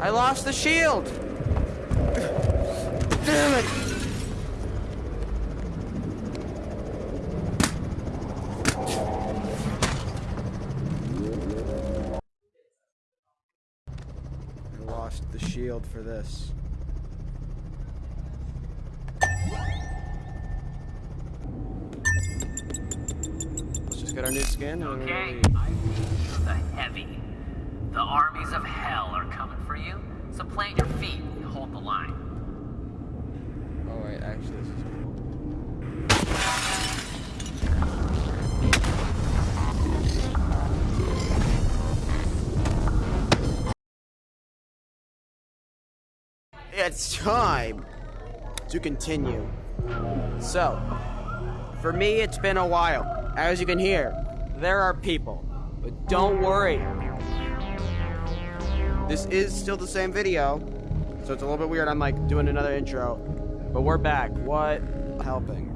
I lost the shield! Damn it! I lost the shield for this. Let's just get our new skin Okay, I need the heavy. The armies of hell are coming It's time to continue. So, for me, it's been a while. As you can hear, there are people. But don't worry. This is still the same video. So it's a little bit weird. I'm like doing another intro. But we're back. What? Helping.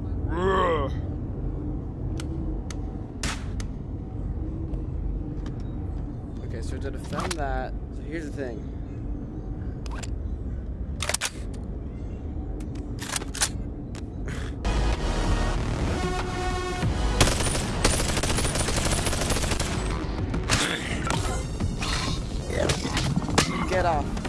Okay, so to defend that, so here's the thing. Get off.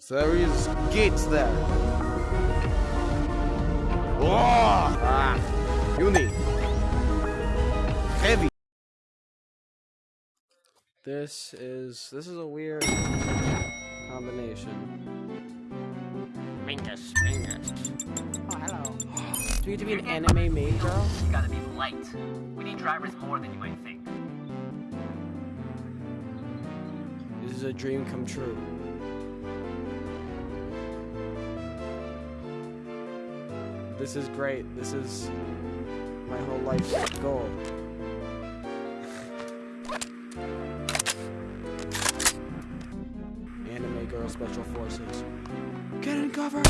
So there is gates there. Oh, ah. Heavy. This is this is a weird combination. Mingus, Mingus. Oh, hello. Do you have to be an anime maid girl? You gotta be light. We need drivers more than you might think. This is a dream come true. This is great. This is my whole life's goal. Special Forces. Get in cover!